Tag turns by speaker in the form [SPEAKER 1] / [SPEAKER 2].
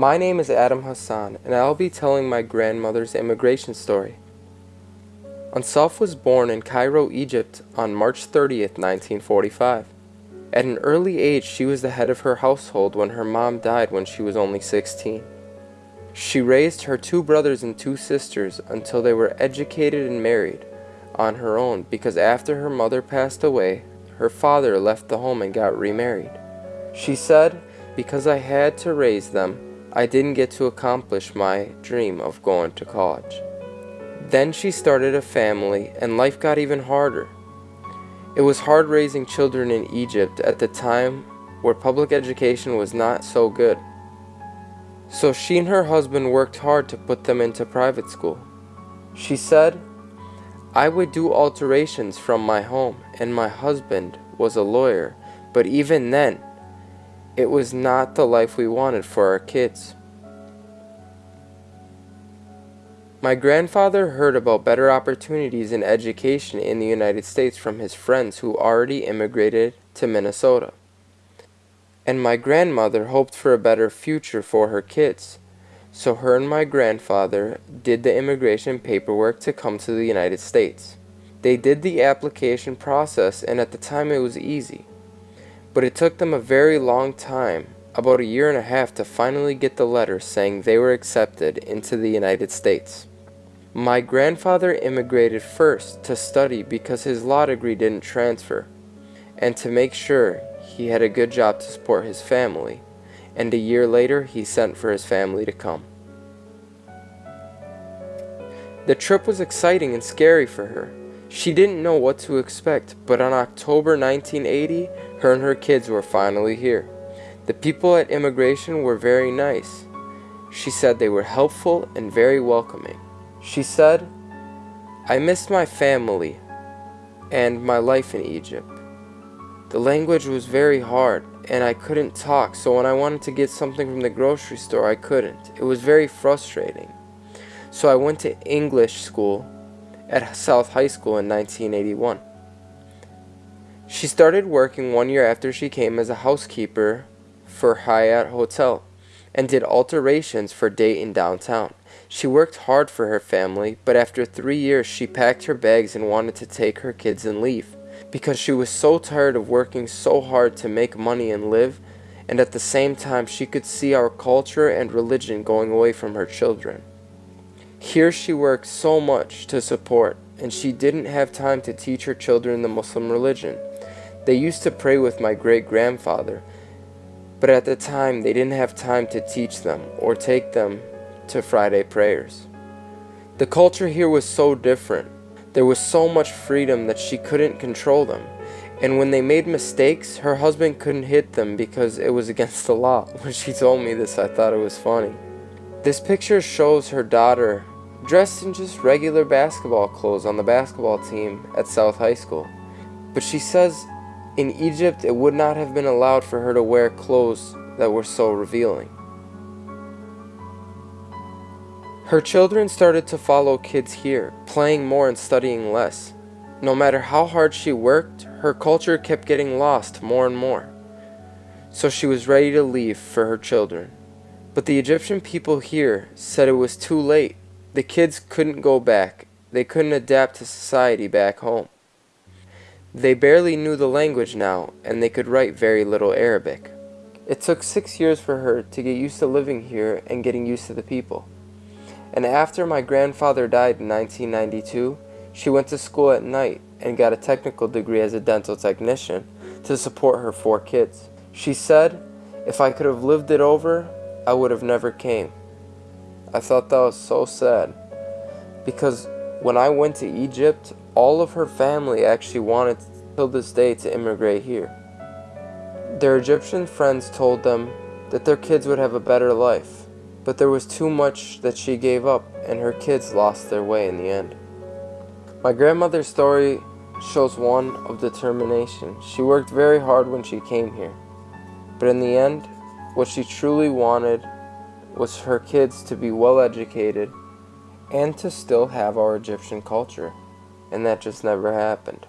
[SPEAKER 1] My name is Adam Hassan, and I'll be telling my grandmother's immigration story. Ansaf was born in Cairo, Egypt on March 30th, 1945. At an early age, she was the head of her household when her mom died when she was only 16. She raised her two brothers and two sisters until they were educated and married on her own because after her mother passed away, her father left the home and got remarried. She said, because I had to raise them, I didn't get to accomplish my dream of going to college. Then she started a family and life got even harder. It was hard raising children in Egypt at the time where public education was not so good. So she and her husband worked hard to put them into private school. She said, I would do alterations from my home and my husband was a lawyer, but even then, it was not the life we wanted for our kids. My grandfather heard about better opportunities in education in the United States from his friends who already immigrated to Minnesota. And my grandmother hoped for a better future for her kids. So her and my grandfather did the immigration paperwork to come to the United States. They did the application process and at the time it was easy but it took them a very long time, about a year and a half, to finally get the letter saying they were accepted into the United States. My grandfather immigrated first to study because his law degree didn't transfer, and to make sure he had a good job to support his family, and a year later he sent for his family to come. The trip was exciting and scary for her. She didn't know what to expect, but on October 1980, her and her kids were finally here. The people at immigration were very nice. She said they were helpful and very welcoming. She said, I missed my family and my life in Egypt. The language was very hard and I couldn't talk, so when I wanted to get something from the grocery store, I couldn't. It was very frustrating. So I went to English school at South High School in 1981. She started working one year after she came as a housekeeper for Hyatt Hotel and did alterations for Dayton downtown. She worked hard for her family, but after three years she packed her bags and wanted to take her kids and leave because she was so tired of working so hard to make money and live and at the same time she could see our culture and religion going away from her children. Here she worked so much to support, and she didn't have time to teach her children the Muslim religion. They used to pray with my great-grandfather, but at the time they didn't have time to teach them or take them to Friday prayers. The culture here was so different. There was so much freedom that she couldn't control them. And when they made mistakes, her husband couldn't hit them because it was against the law. When she told me this, I thought it was funny. This picture shows her daughter dressed in just regular basketball clothes on the basketball team at South High School. But she says in Egypt it would not have been allowed for her to wear clothes that were so revealing. Her children started to follow kids here, playing more and studying less. No matter how hard she worked, her culture kept getting lost more and more. So she was ready to leave for her children. But the Egyptian people here said it was too late. The kids couldn't go back. They couldn't adapt to society back home. They barely knew the language now, and they could write very little Arabic. It took six years for her to get used to living here and getting used to the people. And after my grandfather died in 1992, she went to school at night and got a technical degree as a dental technician to support her four kids. She said, if I could have lived it over, I would have never came. I thought that was so sad because when I went to Egypt, all of her family actually wanted till this day to immigrate here. Their Egyptian friends told them that their kids would have a better life, but there was too much that she gave up and her kids lost their way in the end. My grandmother's story shows one of determination. She worked very hard when she came here, but in the end, what she truly wanted was her kids to be well educated and to still have our Egyptian culture. And that just never happened.